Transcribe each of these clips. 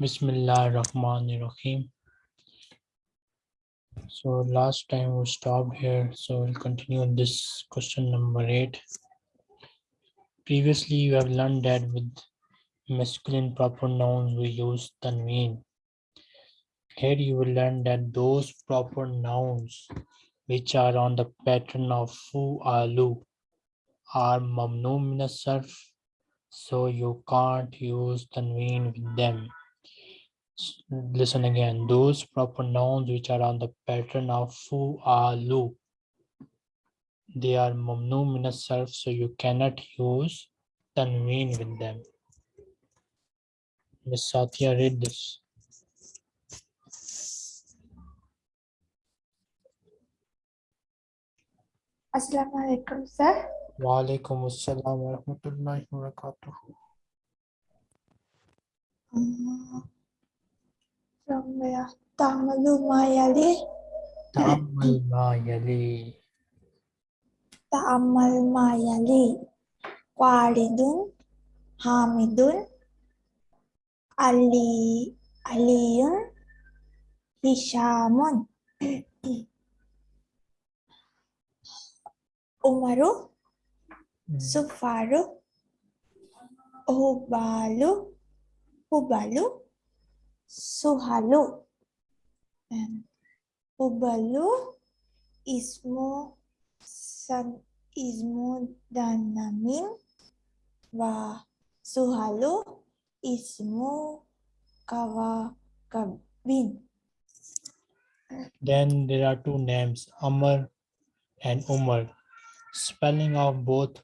Bismillah Rahman Rahim. So last time we stopped here, so we'll continue on this question number eight. Previously, you have learned that with masculine proper nouns we use tanween. Here you will learn that those proper nouns which are on the pattern of fu alu are mamnu min sarf so you can't use tanween with them listen again. Those proper nouns which are on the pattern of fu alu they are mamnu min sarf so you cannot use tanween with them. Miss satya read this. Assalamu alaikum, sir. wa alaikum assalam wa rahmatullahi wa barakatuh Uh, From where? Ta'amalu ma yali, ta'ammal ma yali ta'amal ma yali. Walidun, Hamidun, Ali, Aliyun, Hishamun. Umaru, Sufaru, Hubalu, Hubalu, Suhalu. And Hubalu, Ismu, San, Ismu Danamin, Wa Suhalu, Ismu Kawakabin. Then there are two names, Amr and Umar. Spelling of both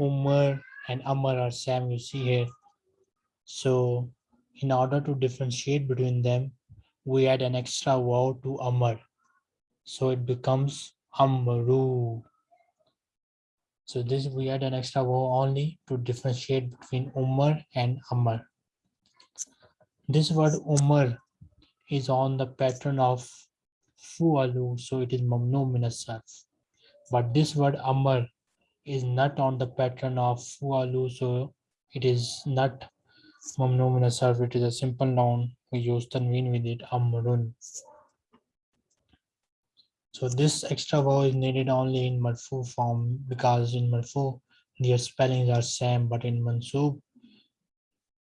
Umar and Amr are same you see here. So in order to differentiate between them, we add an extra vowel to Amar. So it becomes Amru. So this we add an extra vowel only to differentiate between Umar and Amar. This word Umar is on the pattern of Fualu, so it is Mamnu min as-sarf. But this word Amar is not on the pattern of Fualu, so it is not Mamnu min as-sarf, it is a simple noun. We use tanween with it, Amrun. So this extra vowel is needed only in Marfu form because in Marfu their spellings are same, but in Mansub,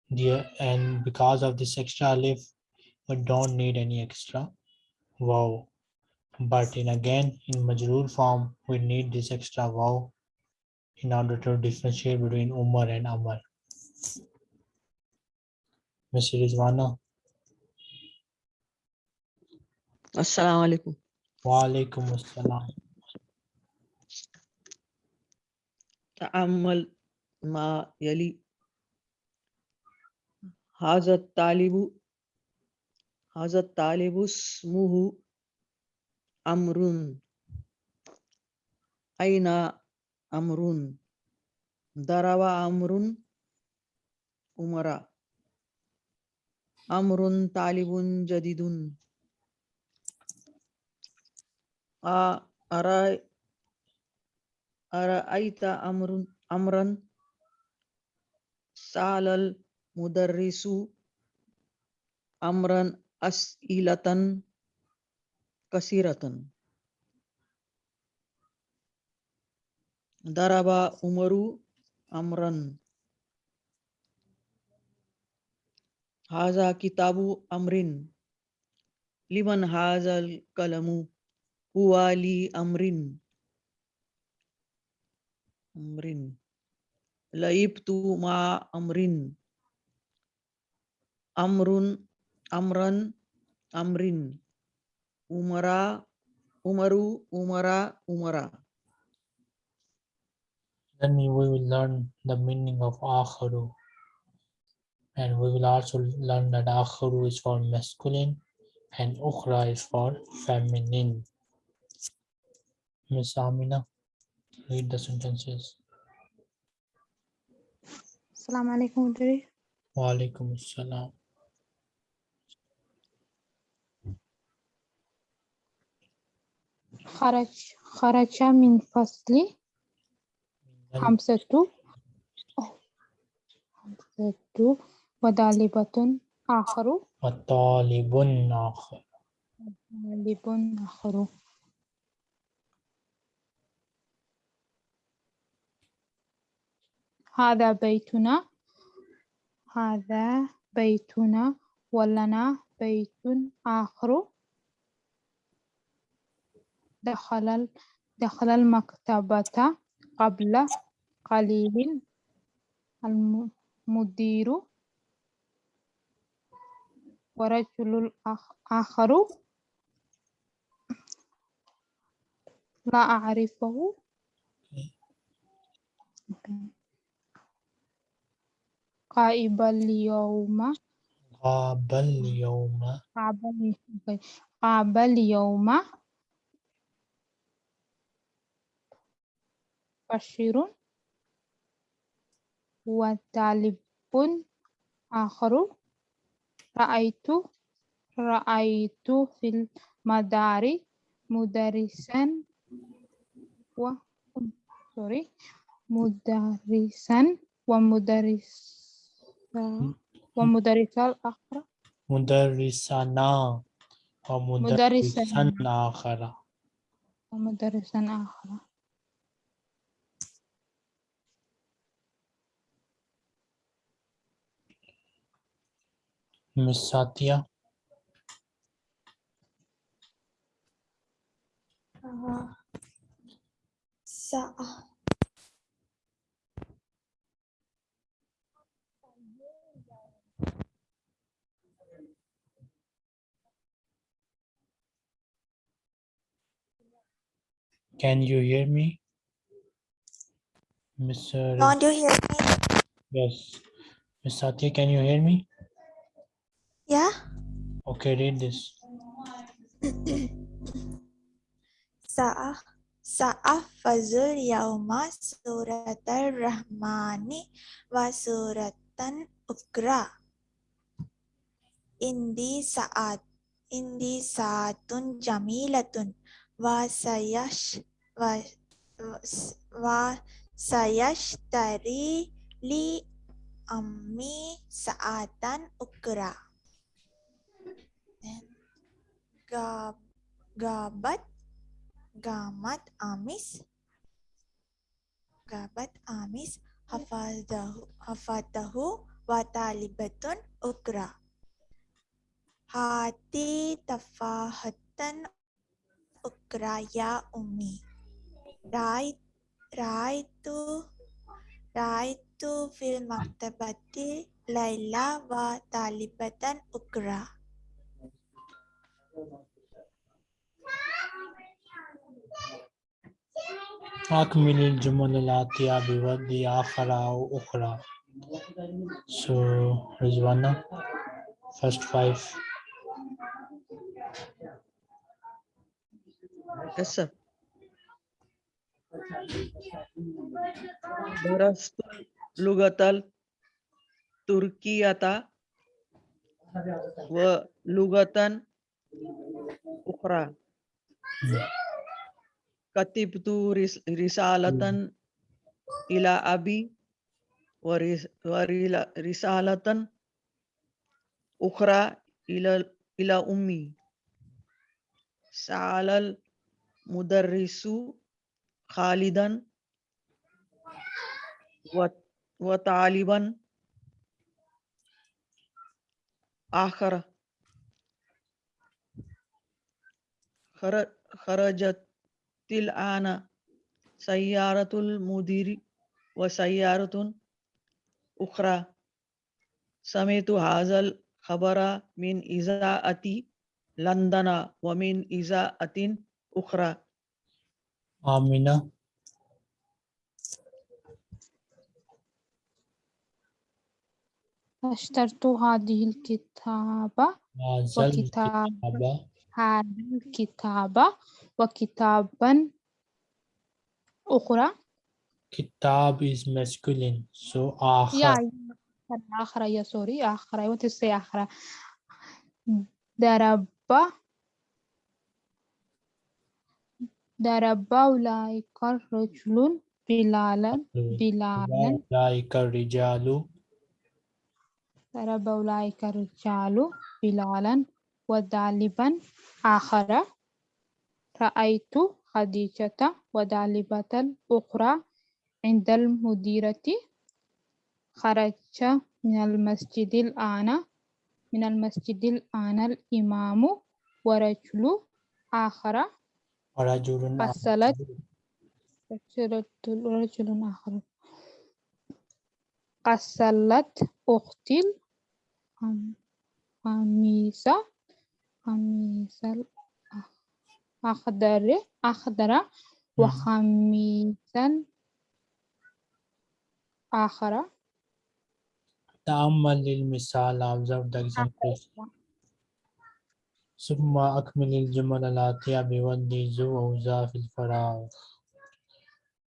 the and because of this extra alif, we don't need any extra vowel. But in again, in Majrur form, we need this extra vowel in order to differentiate between Umar and Amar. Mr. Rizwana, Assalamu alaikum. wa alaikum assalam. تأمل ما يلي هذا الطالب هذا الطالب اسمه أمر أين أمر ضرب أمر أمرا amrun talibun jadidun a ara aita amrun amran salal mudarrisu amran as'ilatan kasiratan daraba umaru amran هذا كتاب أمر. لمن هذا القلم هو لي أمر. أمر. لعبت مع أمر. أمر. أمرا. أمر. أمرا. أمر. أمرا. أمرا. Then we will learn the meaning of akharu. And we will also learn that akharu is for masculine and ukhra is for feminine. Miss Amina, read the sentences. Assalamu alaikum Mudiri. Wa alaikum assalam. خرج خرج من فصلي خمسة أوه. خمسة وطالبة آخر. وطالب آخر. طالب آخر. هذا بيتنا. هذا بيتنا. ولنا بيت آخر. دخل دخل المكتبة قبل قليل. الم- المدير. ورجل آخر لا أعرفه. غائب اليوم. غاب اليوم. غاب ال- غاب اليوم. بشير وطالب آخر. رأيت رأيت في المدار مدرسا و sorry مدرسا ومدرسا ومدرسة الآخر مدرسنا ومدرسا مدرسنا. آخر. ومدرسا آخر. Miss Satya uh, sa can you hear me Mr. don't you hear me? Yes. Miss Satya can you hear me yeah okay read this Sa'afazul yauma suratal rahmani wa suratan ukra. Indi sa'at indi sa'atun jamilatun wa sayash wa wa sayashtari li ammi sa'atan ukra. Gab gabat gamat amis gabat amis hafadahu hafadahu wa talibatun ukra hati tafahatan ukra ya ummi rai raitu raitu fil maktabati laila wa talibatan ukra أكمل الجمل الآتية بوضع آخر أو أخرى so Rizwana first five Yes, sir. درست لغة التركية ولغة أخرى كتبت رس- رسالة إلى أبي ورس- ورلا- رسالة أخرى إلى أمي سأل المدرس خالدا وطالبا آخر خرجت الآن سيارة المدير وسيارة أخرى. سمعت هذا الخبر من إذاعة لندن ومن إذاعة أخرى. Amina أشترت هذه الكتابة وكتاب هذا الكتاب وكتابا أخرى كتاب is masculine so يا آخر آخر يا سوري آخر I want to say آخر ضرب ضرب أولئك الرجل بلالا بلالا أولئك الرجال ضرب أولئك الرجال بلالا وذالبا آخر رأيت خديجة وذالبة الأخرى عند المديرة. خرج من المسجد الآن. من المسجد الآن الإمام ورجل آخر. ورجل فصلت. رجل آخر. قصلت أختي القميص قميص الأخضر أخضر وخميسا آخر تأمل المثال observe the example ثم أكمل الجمل الآتية بودي ذو أو ذا في الفراغ.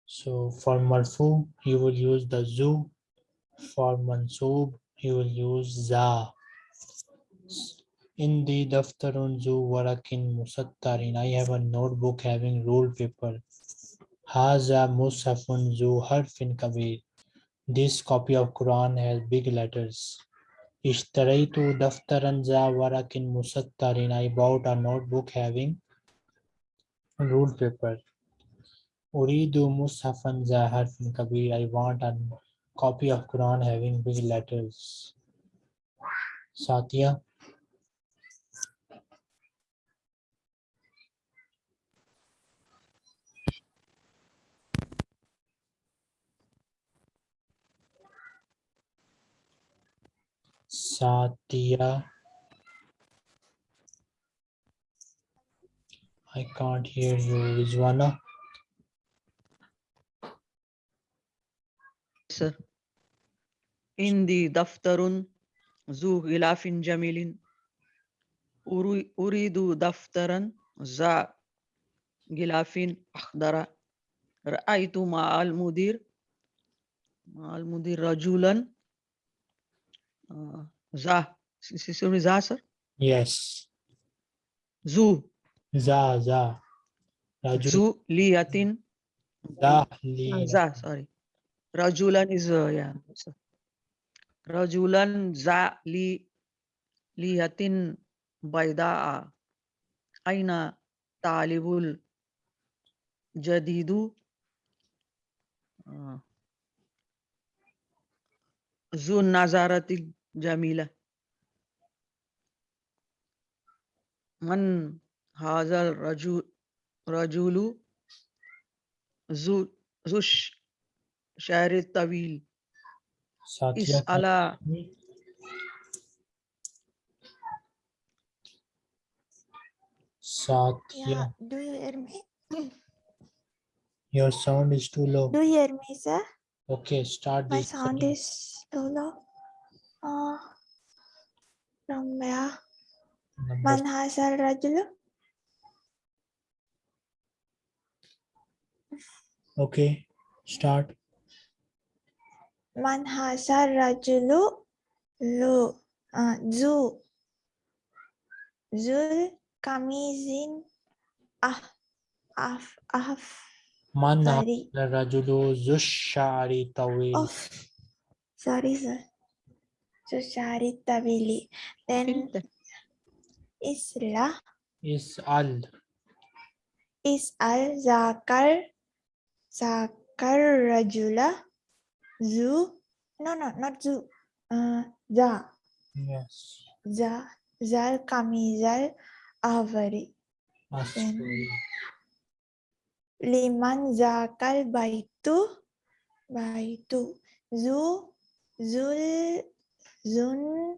So for مرفوع you will use the ذو. For منصوب you will use ذا Indi daftarun zu warakin musattarin. I have a notebook having rolled paper. Haza mushafun zu harfin kabir. This copy of Quran has big letters. Ishtaraitu daftaran za warakin musattarin. I bought a notebook having rolled paper. Uridu mushafan za harfin kabir. I want a copy of Quran having big letters. Satya. Sadia. I can't hear you, Rizwana. Sir. Indi daftarun zu ghilafin jamilin. Uridu daftaran za gilafin akhdara. Ra'itu ma'al mudir. Ma'al mudir rajulan. Uh, za Is une za sir yes zu za za Rajul. zu liyatin za li za sorry rajulan is uh, yeah sir. rajulan za li liyatin baydaa aina talibul jadidu ذو النظارة Jamila मन हाजल रजू रजूलू जुश शायर तवील इस अला Yeah, do you hear me? Your sound is too low. Do you hear me, sir? Okay, start. My sound is too low. Number Man hasal rajulu? Okay, start. Man hasal rajulu? Lu. Uh, zu. Zul kamizin. Ah. Af. Af. Man rajulu zushari tawil. Of. Sorry, sir. Tusharitavili. Then Isla. Is al. Is al zakar zakar rajula zu. No, no, not zu. Uh, za. Yes. Za zal kamizal avari. Liman zakal baitu baitu zu zul zun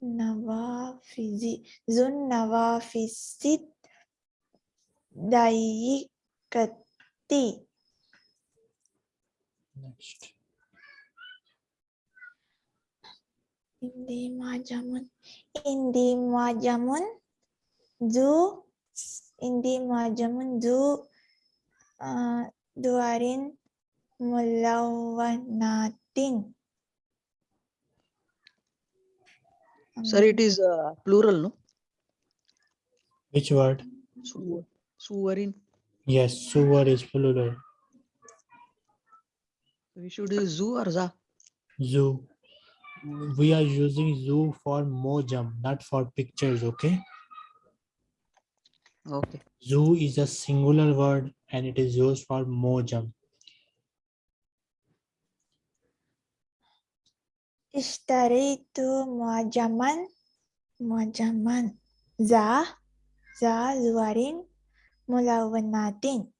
nawafizi zun nawafisit dayikati Next. Indi majamun. Indi majamun. Zu. Indi majamun zu. Uh, duarin mulawanatin. Sir it is uh, plural no Which word? Su- suwarin Yes, suwar is plural. we should use zu or za Zoo. we are using zoo for mojam, not for pictures, okay? Okay. Zoo is a singular word and it is used for mojam. Ishtaritu muajaman, muajaman. Za, za zuarin mulawanatin.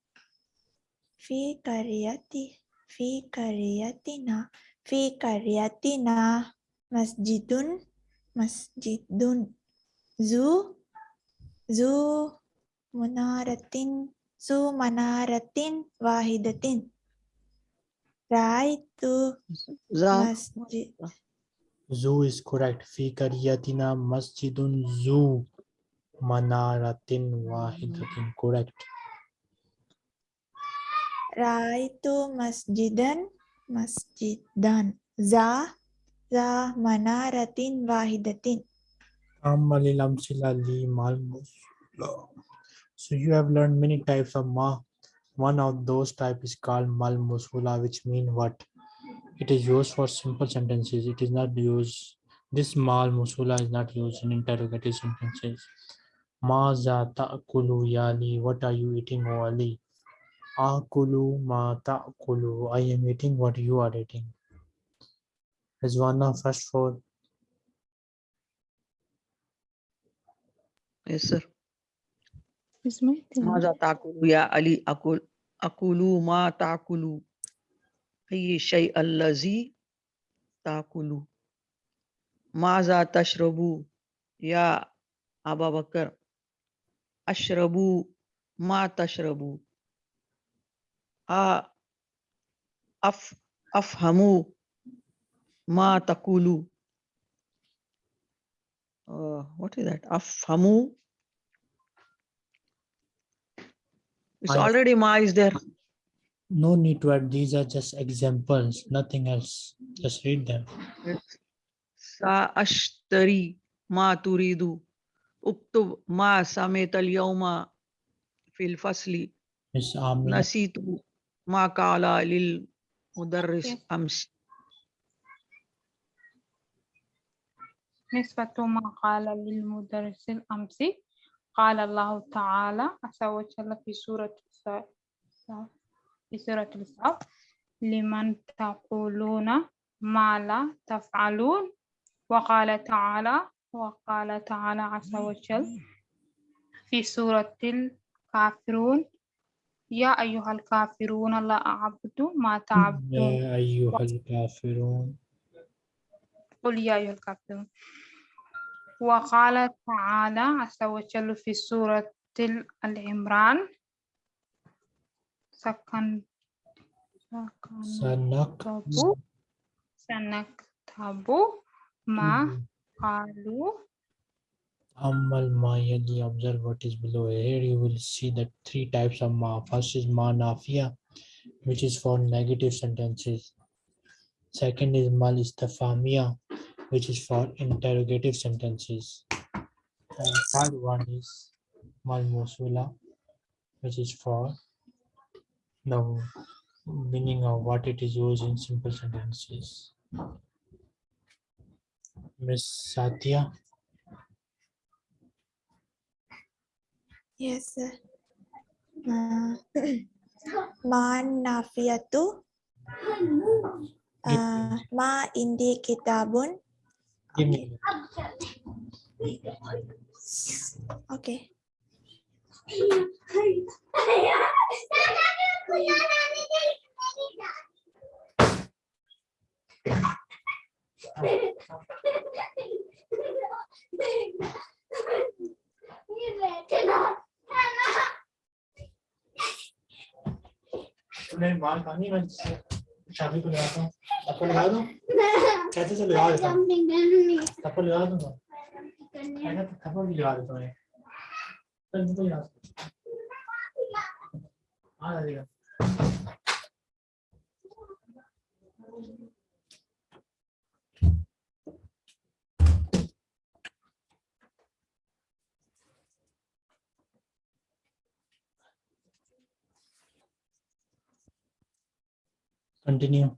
Fi kariyati, fi kariyatina, fi kariyatina masjidun, masjidun. Zu, zu munaratin, zu manaratin wahidatin. try to Ra masjid. Zoo is correct. Fi kariyatina masjidun zoo manaratin wahidatin. Correct. Raitu masjidan masjidan. Za za manaratin wahidatin. So you have learned many types of ma one of those type is called mal musula, which mean what? It is used for simple sentences. It is not used. This mal musula is not used in interrogative sentences. Ma za ta'kulu yali. What are you eating, O Ali? Akulu ma ta'kulu. I am eating what you are eating. Rizwana, first for Yes, sir اسمه ماذا تأكل يا علي أقول أقول ما تأكل أي الشيء الذي تأكل ماذا تشرب يا أبا بكر أشرب ما تشرب أ- أف أفهم ما تقول uh, what is that أفهم it's I- already ma is there No need to add. These are just examples, nothing else. Just read them. سأشتري ما تريد اكتب ما سمعت اليوم في الفصل Miss Amina, نسيت ما قال للمدرس Yes. أمس نسبة ما قال للمدرس الأمس قال الله تعالى عز وجل في سورة في سورة الصف لمن تقولون ما لا تفعلون؟ وقال تعالى وقال تعالى عز وجل في سورة الكافرون يا أيها الكافرون لا أعبد ما تعبدون. يا أيها الكافرون. قل يا أيها الكافرون. وقال تعالى عز وجل في سورة ال- العمران سكن سنكتب سنكتب ما قالوا Amal ma yali observe what is below. Here you will see the three types of ma. First is ma nafia, which is for negative sentences. Second is mal istafamia, which is for interrogative sentences. And third one is mal musula, which is for the meaning of what it is used in simple sentences. Miss Satya. Yes, sir. Uh, ma nafiyatu. Uh, ma indi kitabun. Give me. Okay. Name one, I oke. Chave pro Nelson. Tá folheado? Quer dizer, ele olha, tá? poligado folheado, não? Tá, tá folheado também. Tá poligado Olha ali, ó. Continue.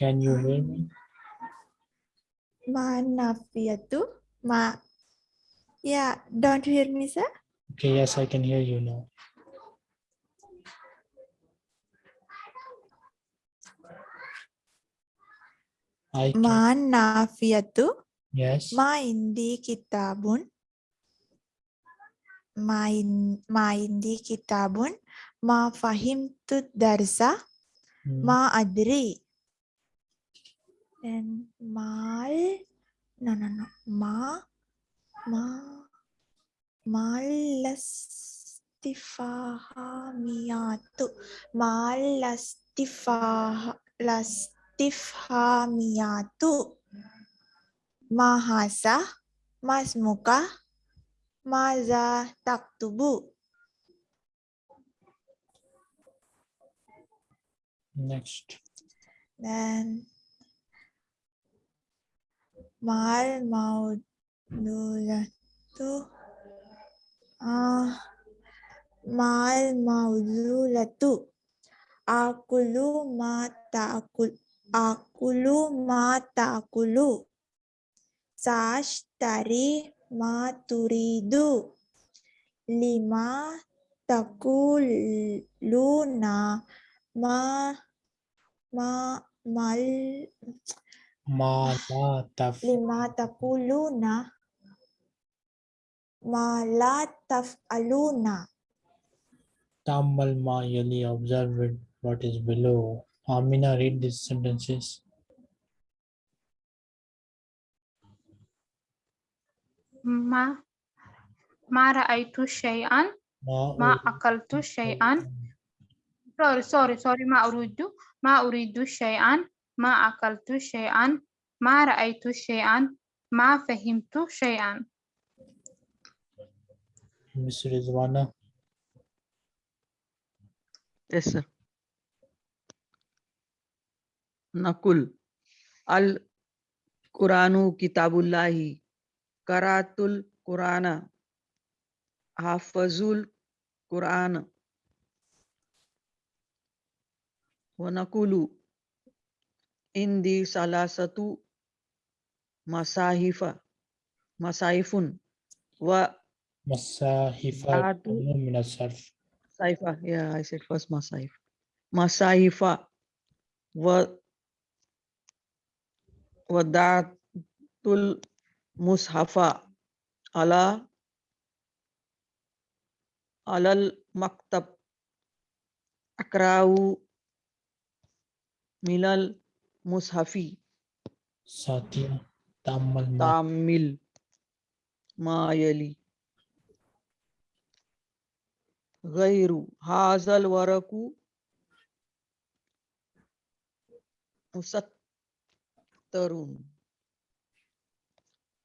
Can you hear me? Manaviatu. Ma. Yeah, don't you hear me, sir? Okay, yes, I can hear you now. I can. Manaviatu. Yes. Ma indi kitabun. Ma, in, ma indi kitabun. Ma fahimtu darsa. Hmm, Ma adri. Then mal. No, no, no. Ma. Ma. Malastifahamiatu. Malastifah. Lastifhamiatu. Mahasa. Mas muka. Maza taktubu. Next. Dan mal maudulatu ah mal maudulatu akulu ma ta'kul akulu ma ta'kulu tashtari ma turidu lima takuluna ma ma mal Ma la taf lima taquluna ma la taf'aluna tamal ma yali observed what is below. Amina read these sentences. ما ما رأيت شيئا Ma ما uridu أكلت شيئا shay'an. sorry sorry sorry ما أريد ما أريد شيئا ما أكلت شيئا ما رأيت شيئا ما فهمت شيئا Miss Rizwana. Yes, sir. Nakul. Al Quranu Kitabullahi. Karatul Qurana. Hafazul Qurana. Wanakulu. Indi salasatu masahifa. Masahifun. Wa Masahifa Datu. min as-sarf. Saifa, yeah, I said first Masaif. Masaifa wa wadatul مصحفا على على المكتب أقرأ من المصحف. ساتيا تامل تعمل ما يلي. غير هذا الورق مستر.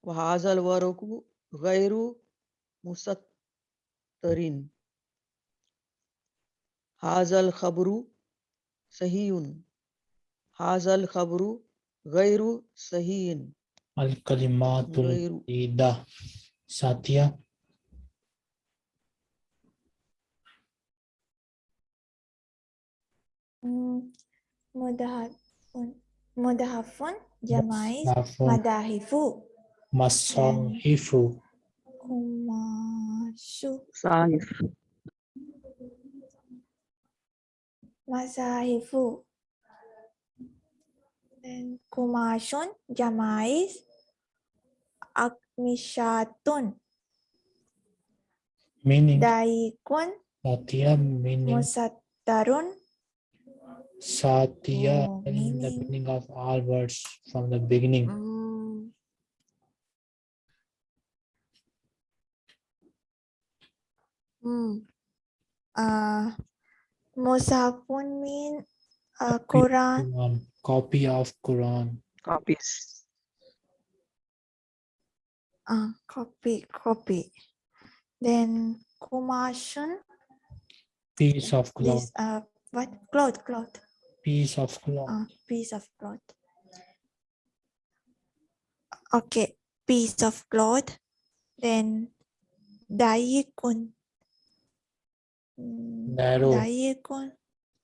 وهذا الورق غير مستتر هذا الخبر صحيح. هذا الخبر غير صحيح. الكلمات الجديدة ساتيا. مدهفون. مدهف جماعي Masahifu. Iya. Masahifu. Masahifu. Dan kumasyun jamais akmishatun. Meaning. Daikun. Satya meaning. Musattarun. Satya oh, meaning the meaning of all words from the beginning. Mm. Hmm. Uh, Musafun mean uh, Quran. Quran, copy of Quran. copies Uh, copy, copy. Then Kumashun, Piece of cloth. this uh, what cloth, cloth, Piece of cloth. uh, piece of cloth. Okay, piece of cloth. Then Daikun. Mm, Narrow. Daikun.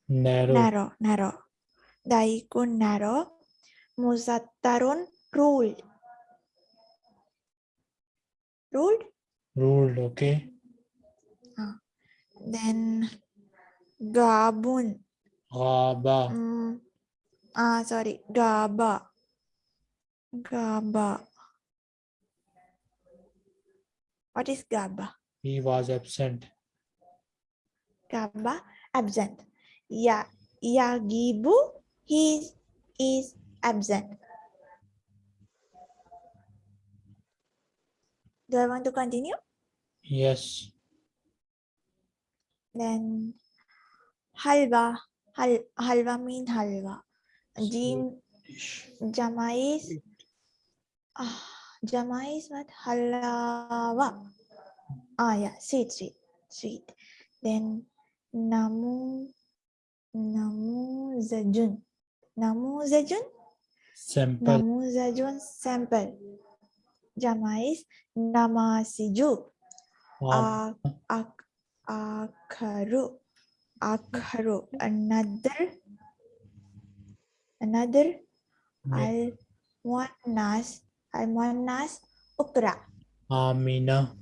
Narrow. narrow narrow daikun narrow Muzattarun ruled. Ruled. Ruled, okay. Then Gabun. Ghaba. Mm, ah, sorry. Gaba. Gaba. What is Gaba? He was absent. Gaba, absent. Ya, Yagibu, he is absent. Do I want to continue? Yes. Then halwa, hal, halwa mean halwa. Jim Dish. Jamais. Ah, Jamais what? Halawa. Ah, yeah, sweet, sweet, sweet. Then Namu namuzajun. Namuzajun? Sample. Namuzajun sample. Jama is namasiju. Wow. Ak ak akharu. Akharu. Another. Another. want Al-Muannas. Al-Muannas. Ukra. Amina.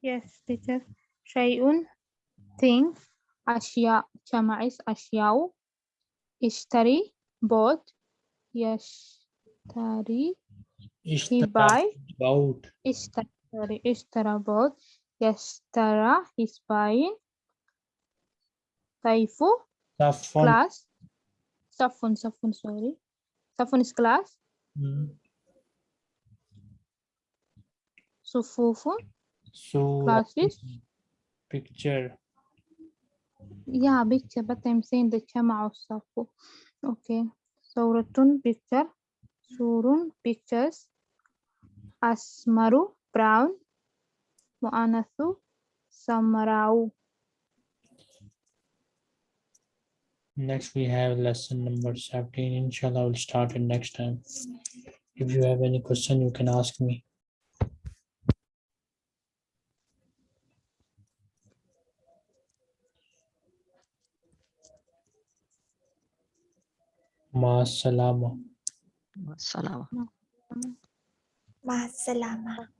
Yes, teacher. Shayun thing أشياء جمع أشياء اشتري bought يشتري Ishtara. buy. About. اشترى sorry اشترى bought يشترى he's buying طيف Safwan. class صف صف sorry صف is class Mm. صفوف So. Classes? Picture. Yeah, picture, but I'm saying the Chama of Okay. Sauratun picture. Surun pictures. Asmaru brown. Mu'anathu samrau. Next we have lesson number 17. Inshallah, we'll start it next time. If you have any question, you can ask me. Masalama. Masalama. Masalama.